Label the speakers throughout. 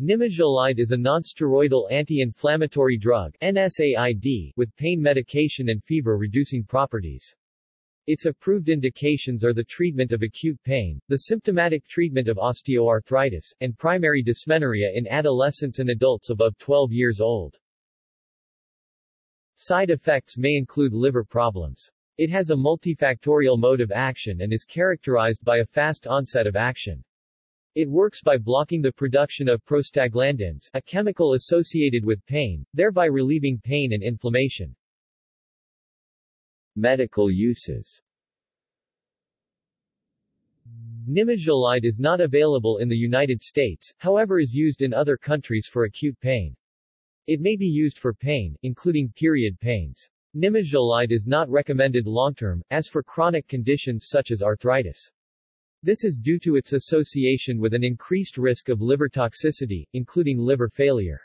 Speaker 1: Nimesulide is a nonsteroidal anti-inflammatory drug NSAID with pain medication and fever-reducing properties. Its approved indications are the treatment of acute pain, the symptomatic treatment of osteoarthritis, and primary dysmenorrhea in adolescents and adults above 12 years old. Side effects may include liver problems. It has a multifactorial mode of action and is characterized by a fast onset of action. It works by blocking the production of prostaglandins, a chemical associated with pain, thereby relieving pain and inflammation. Medical uses Nimesulide is not available in the United States, however is used in other countries for acute pain. It may be used for pain, including period pains. Nimesulide is not recommended long-term, as for chronic conditions such as arthritis. This is due to its association with an increased risk of liver toxicity, including liver failure.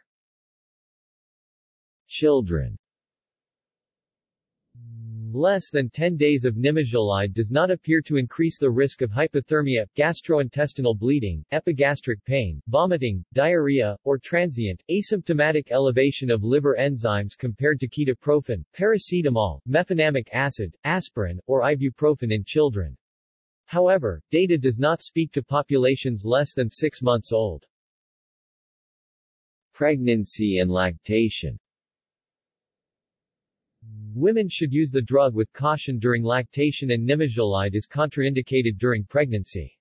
Speaker 1: Children Less than 10 days of nimesulide does not appear to increase the risk of hypothermia, gastrointestinal bleeding, epigastric pain, vomiting, diarrhea, or transient, asymptomatic elevation of liver enzymes compared to ketoprofen, paracetamol, mefenamic acid, aspirin, or ibuprofen in children. However, data does not speak to populations less than 6 months old. Pregnancy and lactation Women should use the drug with caution during lactation and nimesulide is contraindicated during pregnancy.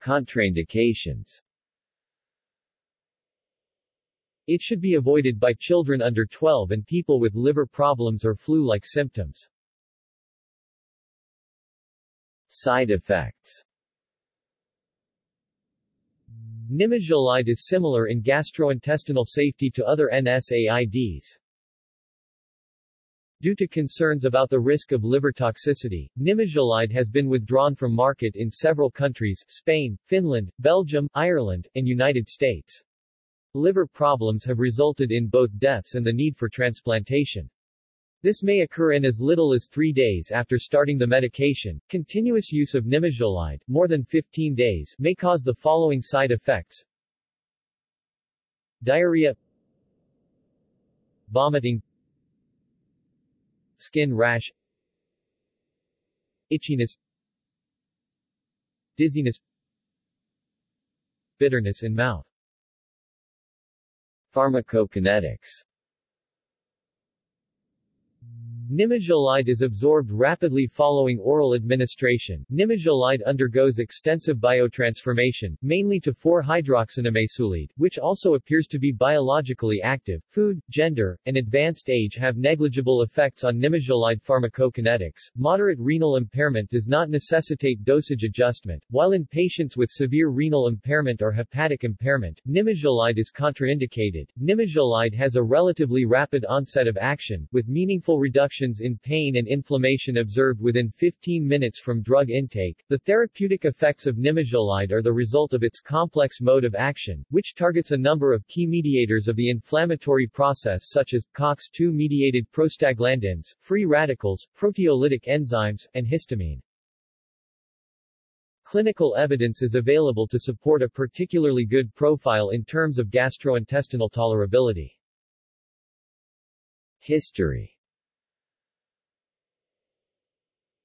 Speaker 1: Contraindications It should be avoided by children under 12 and people with liver problems or flu-like symptoms. Side effects Nimesulide is similar in gastrointestinal safety to other NSAIDs. Due to concerns about the risk of liver toxicity, nimesulide has been withdrawn from market in several countries Spain, Finland, Belgium, Ireland, and United States. Liver problems have resulted in both deaths and the need for transplantation. This may occur in as little as three days after starting the medication. Continuous use of nimesulide, more than 15 days, may cause the following side effects. Diarrhea. Vomiting. Skin rash. Itchiness. Dizziness. Bitterness in mouth. Pharmacokinetics Nimesulide is absorbed rapidly following oral administration. Nimesulide undergoes extensive biotransformation, mainly to 4-hydroxynimesulide, which also appears to be biologically active. Food, gender, and advanced age have negligible effects on nimesulide pharmacokinetics. Moderate renal impairment does not necessitate dosage adjustment, while in patients with severe renal impairment or hepatic impairment, nimesulide is contraindicated. Nimesulide has a relatively rapid onset of action, with meaningful reduction reductions in pain and inflammation observed within 15 minutes from drug intake. The therapeutic effects of nimesulide are the result of its complex mode of action, which targets a number of key mediators of the inflammatory process such as COX-2-mediated prostaglandins, free radicals, proteolytic enzymes, and histamine. Clinical evidence is available to support a particularly good profile in terms of gastrointestinal tolerability. History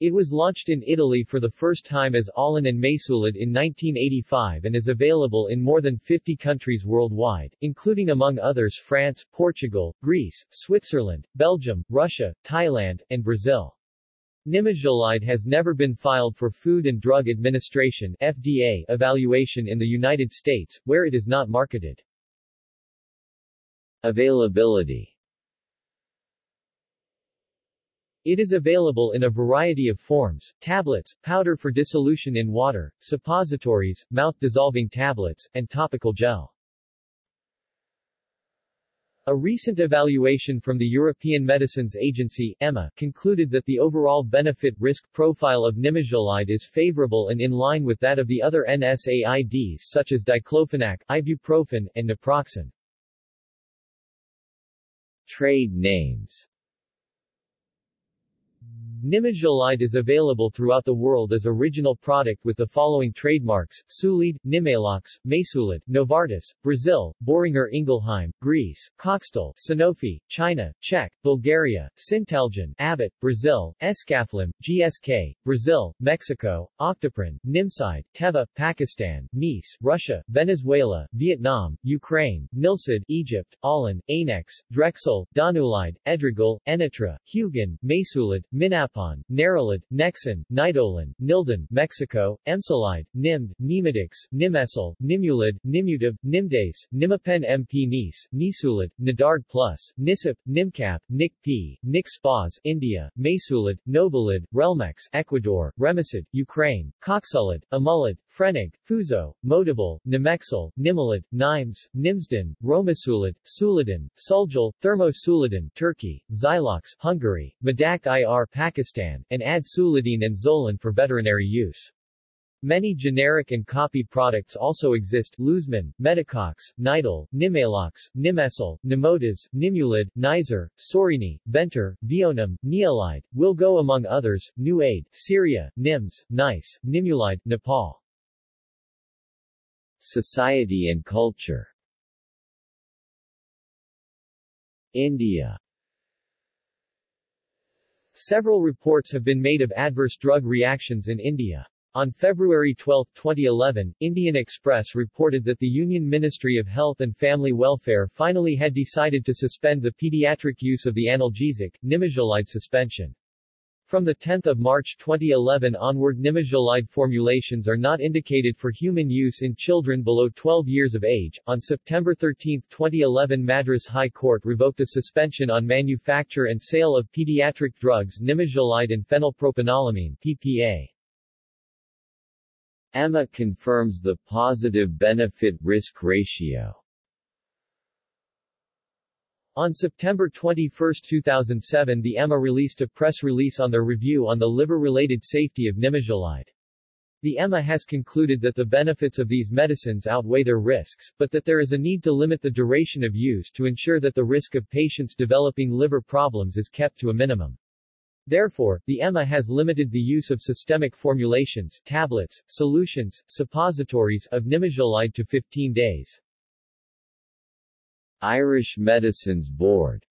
Speaker 1: It was launched in Italy for the first time as Aulin and Mesulid in 1985 and is available in more than 50 countries worldwide, including among others France, Portugal, Greece, Switzerland, Belgium, Russia, Thailand, and Brazil. Nimesulide has never been filed for Food and Drug Administration FDA evaluation in the United States, where it is not marketed. Availability it is available in a variety of forms, tablets, powder for dissolution in water, suppositories, mouth-dissolving tablets, and topical gel. A recent evaluation from the European Medicines Agency EMA, concluded that the overall benefit-risk profile of nimesulide is favorable and in line with that of the other NSAIDs such as diclofenac, ibuprofen, and naproxen. Trade names Nimesulide is available throughout the world as original product with the following trademarks, Sulide, Nimalox, Mesulid, Novartis, Brazil, Boehringer Ingelheim, Greece, Coxtal, Sanofi, China, Czech, Bulgaria, Syntelgen, Abbott, Brazil, Escaflin, GSK, Brazil, Mexico, Octaprin, Nimside, Teva, Pakistan, Nise, Russia, Venezuela, Vietnam, Ukraine, Nilsid, Egypt, Allen, Anex, Drexel, Danulide, Edrigel, Enitra, Hugen, Mesulid, Minapon, Nerolid, Nexin, Nidolin, Nildan, Mexico, Emsolide, Nimd, Nimidix, Nimesul, Nimulid, Nimutab, Nimdase, Nimapen MP Nice, Nisulid, Nadard Plus, Nisip, Nimcap, Nick P, Nick Spas, India, Mesulid, Novolid, Relmex, Ecuador, Remisid, Ukraine, Coxulid, Amulid, Frenig, Fuso, Motivil, Nimexil, Nimulid, Nimes, Nimsden, Romasulid, Sulidin, Sulgil, Thermosulidin, Turkey, Zylox, Hungary, Medact IR Pakistan, and Ad Sulidine and Zolin for veterinary use. Many generic and copy products also exist, Luzmin, Medicox, Nidal, Nimalox, Nimesul, Nimotas, Nimulid, Nizer, Sorini, Venter, Vionum, Neolide, Wilgo among others, New Aid, Syria, Nims, Nice, Nimulide, Nepal. Society and culture India Several reports have been made of adverse drug reactions in India. On February 12, 2011, Indian Express reported that the Union Ministry of Health and Family Welfare finally had decided to suspend the pediatric use of the analgesic, Nimesulide suspension. From 10 March 2011 onward Nimesulide formulations are not indicated for human use in children below 12 years of age. On September 13, 2011 Madras High Court revoked a suspension on manufacture and sale of pediatric drugs Nimesulide and phenylpropanolamine PPA. EMA confirms the positive benefit-risk ratio. On September 21, 2007 the EMA released a press release on their review on the liver-related safety of Nimesulide. The EMA has concluded that the benefits of these medicines outweigh their risks, but that there is a need to limit the duration of use to ensure that the risk of patients developing liver problems is kept to a minimum. Therefore, the EMA has limited the use of systemic formulations, tablets, solutions, suppositories of Nimesulide to 15 days. Irish Medicines Board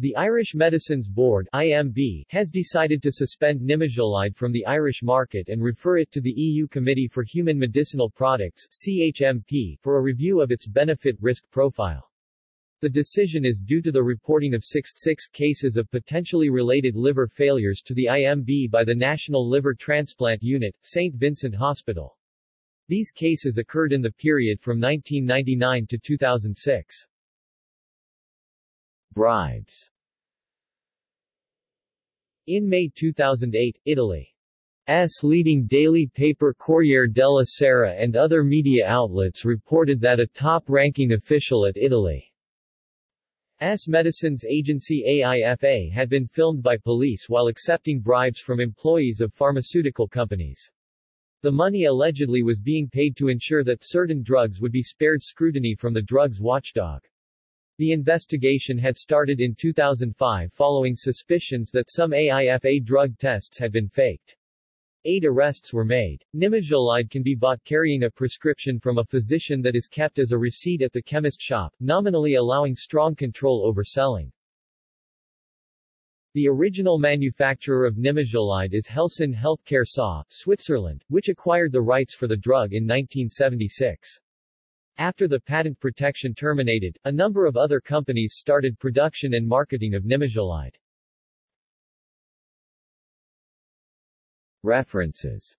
Speaker 1: the Irish Medicines Board IMB, has decided to suspend Nimesulide from the Irish market and refer it to the EU Committee for Human Medicinal Products CHMP, for a review of its benefit-risk profile. The decision is due to the reporting of six, six cases of potentially related liver failures to the IMB by the National Liver Transplant Unit, St. Vincent Hospital. These cases occurred in the period from 1999 to 2006. Bribes In May 2008, Italy's leading daily paper Corriere della Sera and other media outlets reported that a top-ranking official at Italy's medicines agency AIFA had been filmed by police while accepting bribes from employees of pharmaceutical companies. The money allegedly was being paid to ensure that certain drugs would be spared scrutiny from the drugs watchdog. The investigation had started in 2005 following suspicions that some AIFA drug tests had been faked. Eight arrests were made. Nimesulide can be bought carrying a prescription from a physician that is kept as a receipt at the chemist shop, nominally allowing strong control over selling. The original manufacturer of Nimesulide is Helsinn Healthcare SA, Switzerland, which acquired the rights for the drug in 1976. After the patent protection terminated, a number of other companies started production and marketing of Nimesulide. References